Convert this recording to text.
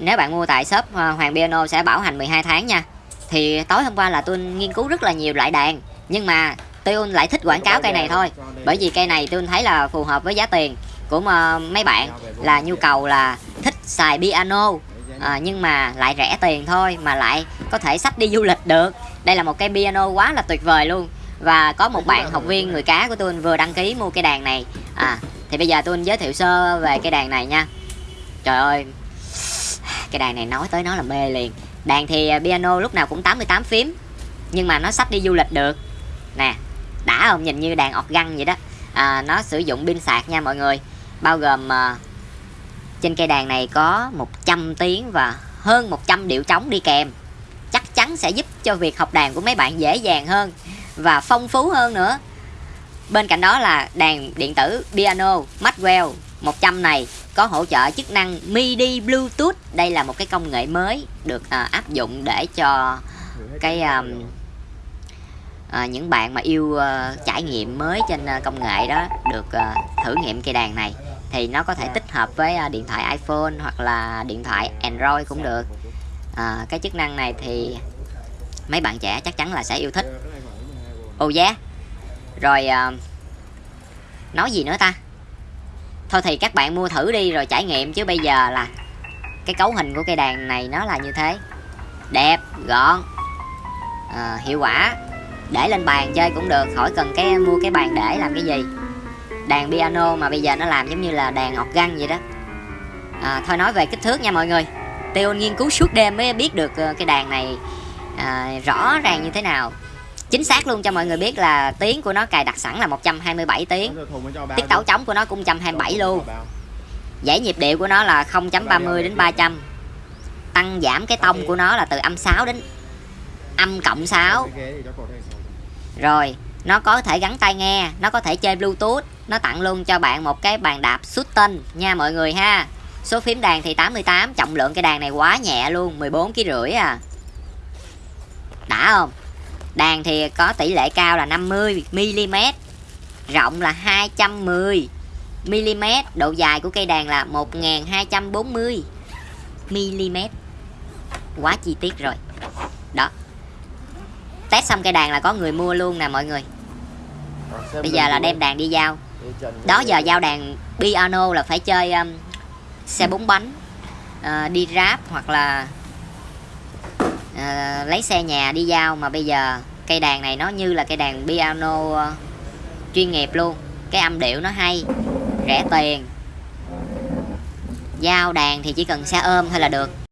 nếu bạn mua tại shop ờ, Hoàng Piano sẽ bảo hành 12 tháng nha. Thì tối hôm qua là tôi nghiên cứu rất là nhiều loại đàn nhưng mà tôi lại thích quảng cáo cây này thôi. bởi vì cây này tôi thấy là phù hợp với giá tiền của ờ, mấy bạn là nhu cầu là thích xài piano. À, nhưng mà lại rẻ tiền thôi mà lại có thể sách đi du lịch được. Đây là một cây piano quá là tuyệt vời luôn. Và có một bạn học viên người cá của tôi vừa đăng ký mua cây đàn này. À thì bây giờ tôi giới thiệu sơ về cây đàn này nha. Trời ơi cái đàn này nói tới nó là mê liền. Đàn thì à, piano lúc nào cũng 88 phím nhưng mà nó sách đi du lịch được. Nè đã không? Nhìn như đàn organ vậy đó. À, nó sử dụng pin sạc nha mọi người. Bao gồm à, trên cây đàn này có 100 tiếng và hơn 100 điệu trống đi kèm. Chắc chắn sẽ giúp cho việc học đàn của mấy bạn dễ dàng hơn và phong phú hơn nữa. Bên cạnh đó là đàn điện tử piano Maxwell 100 này có hỗ trợ chức năng MIDI Bluetooth. Đây là một cái công nghệ mới được à, áp dụng để cho cái à, à, những bạn mà yêu à, trải nghiệm mới trên à, công nghệ đó được à, thử nghiệm cây đàn này. Thì nó có thể tích hợp với à, điện thoại iPhone hoặc là điện thoại Android cũng được. À, cái chức năng này thì mấy bạn trẻ chắc chắn là sẽ yêu thích. Ồ oh yeah. Rồi à, nói gì nữa ta? Thôi thì các bạn mua thử đi rồi trải nghiệm chứ bây giờ là cái cấu hình của cây đàn này nó là như thế. Đẹp gọn à, hiệu quả. Để lên bàn chơi cũng được khỏi cần cái mua cái bàn để làm cái gì. Đàn piano mà bây giờ nó làm giống như là đàn organ vậy đó. À, thôi nói về kích thước nha mọi người. Tiêu nghiên cứu suốt đêm mới biết được ờ, cái đàn này à, rõ ràng như thế nào chính xác luôn cho mọi người biết là tiếng của nó cài đặt sẵn là 127 tiếng. Tiết tấu trống của nó cũng 127 luôn. dãy nhịp điệu của nó là 0.30 đến 300 tăng giảm cái tông của nó là từ âm 6 đến âm cộng 6 rồi nó có thể gắn tai nghe nó có thể chơi bluetooth. Nó tặng luôn cho bạn một cái bàn đạp xuất tinh nha mọi người ha. Số phím đàn thì 88 trọng lượng cái đàn này quá nhẹ luôn 14 kg rưỡi à. Đã không đàn thì có tỷ lệ cao là 50 mm rộng là 210 mm độ dài của cây đàn là 1240 mm. Quá chi tiết rồi. Đó. Test xong cây đàn là có người mua luôn nè mọi người. Bây giờ là đem đàn đi giao. Đó giờ giao đàn piano là phải chơi um, xe bốn bánh uh, đi ráp hoặc là Ờ, lấy xe nhà đi giao mà bây giờ cây đàn này nó như là cây đàn piano uh, chuyên nghiệp luôn. Cái âm điệu nó hay rẻ tiền. Giao đàn thì chỉ cần xe ôm thôi là được.